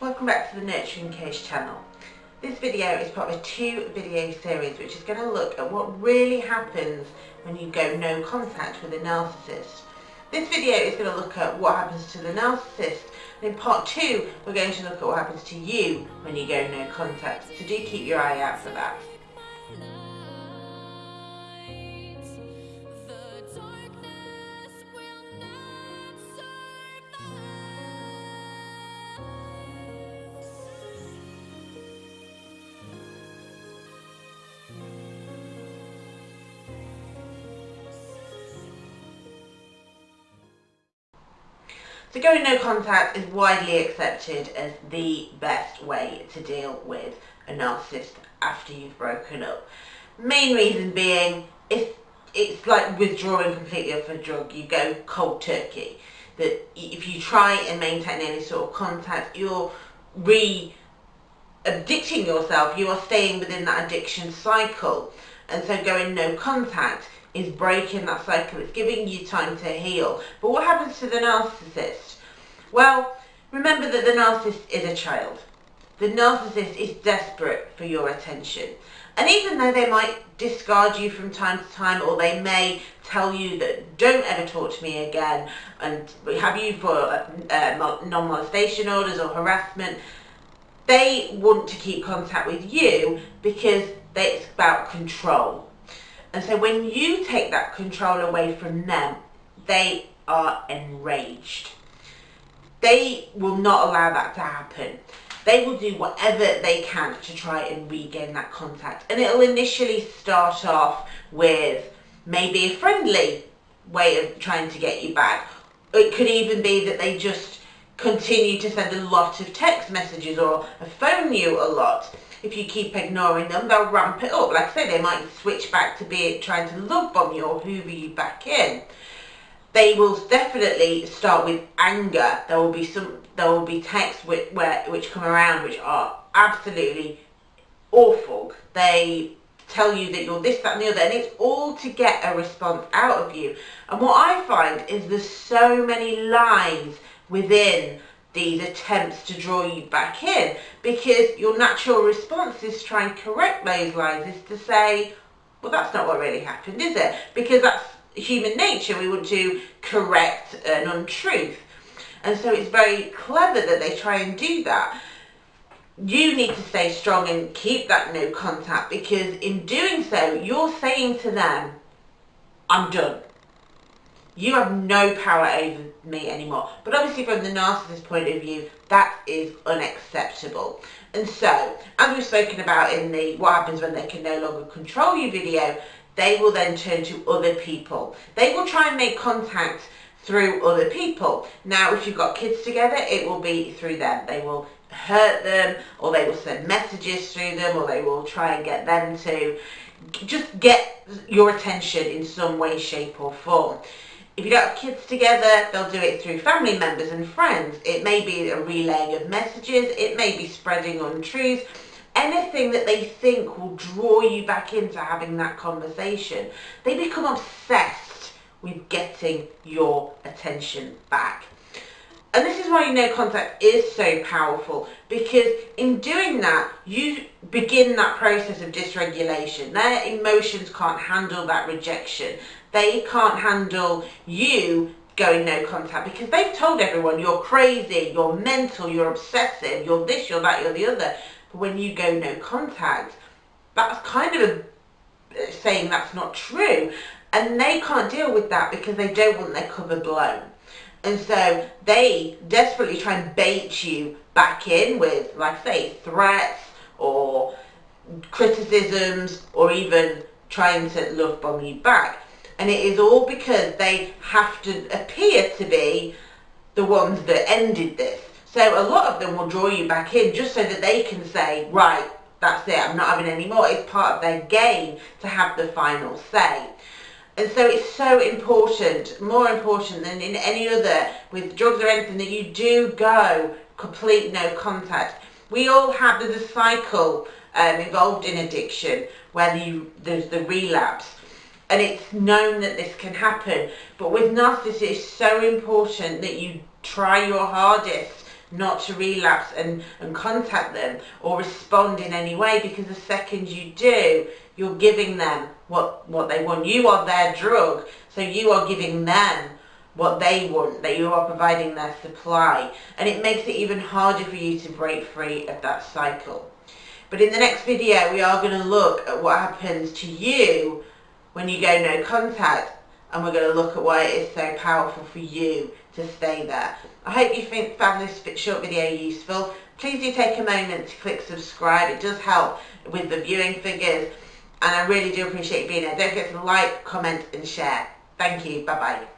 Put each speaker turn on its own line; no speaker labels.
Welcome back to the Nurturing Case channel. This video is part of a two video series which is going to look at what really happens when you go no contact with a narcissist. This video is going to look at what happens to the narcissist and in part two we're going to look at what happens to you when you go no contact. So do keep your eye out for that. So going no contact is widely accepted as the best way to deal with a narcissist after you've broken up. Main reason being, if it's like withdrawing completely off a drug, you go cold turkey. That if you try and maintain any sort of contact, you're re addicting yourself, you are staying within that addiction cycle. And so going no contact is breaking that cycle. It's giving you time to heal. But what happens to the narcissist? Well, remember that the narcissist is a child. The narcissist is desperate for your attention. And even though they might discard you from time to time or they may tell you that don't ever talk to me again and have you for uh, non-molestation orders or harassment, they want to keep contact with you because it's about control. And so when you take that control away from them, they are enraged. They will not allow that to happen. They will do whatever they can to try and regain that contact. And it'll initially start off with maybe a friendly way of trying to get you back. It could even be that they just continue to send a lot of text messages or phone you a lot if you keep ignoring them, they'll ramp it up. Like I say, they might switch back to be trying to love bomb you or hoover you back in. They will definitely start with anger. There will be some. There will be texts which, where, which come around which are absolutely awful. They tell you that you're this, that and the other and it's all to get a response out of you. And what I find is there's so many lies within these attempts to draw you back in because your natural response is to try and correct those lies is to say well that's not what really happened is it because that's human nature we want to correct an untruth and so it's very clever that they try and do that you need to stay strong and keep that no contact because in doing so you're saying to them I'm done you have no power over me anymore. But obviously from the narcissist point of view, that is unacceptable. And so, as we've spoken about in the what happens when they can no longer control you video, they will then turn to other people. They will try and make contact through other people. Now, if you've got kids together, it will be through them. They will hurt them, or they will send messages through them, or they will try and get them to just get your attention in some way, shape or form. If you don't have kids together, they'll do it through family members and friends. It may be a relaying of messages, it may be spreading untruths, anything that they think will draw you back into having that conversation. They become obsessed with getting your attention back. And this is why no contact is so powerful because in doing that, you begin that process of dysregulation. Their emotions can't handle that rejection they can't handle you going no contact because they've told everyone you're crazy, you're mental, you're obsessive, you're this, you're that, you're the other. But when you go no contact, that's kind of a, uh, saying that's not true. And they can't deal with that because they don't want their cover blown. And so they desperately try and bait you back in with, like I say, threats or criticisms or even trying to love bomb you back and it is all because they have to appear to be the ones that ended this. So a lot of them will draw you back in just so that they can say, right, that's it, I'm not having any more. It's part of their game to have the final say. And so it's so important, more important than in any other, with drugs or anything, that you do go complete no contact. We all have, there's a cycle um, involved in addiction where you, there's the relapse and it's known that this can happen. But with narcissists, it's so important that you try your hardest not to relapse and, and contact them or respond in any way because the second you do, you're giving them what, what they want. You are their drug, so you are giving them what they want, that you are providing their supply. And it makes it even harder for you to break free of that cycle. But in the next video, we are going to look at what happens to you when you go no contact and we're going to look at why it is so powerful for you to stay there. I hope you found this short video useful. Please do take a moment to click subscribe. It does help with the viewing figures and I really do appreciate you being here. Don't forget to like, comment and share. Thank you. Bye-bye.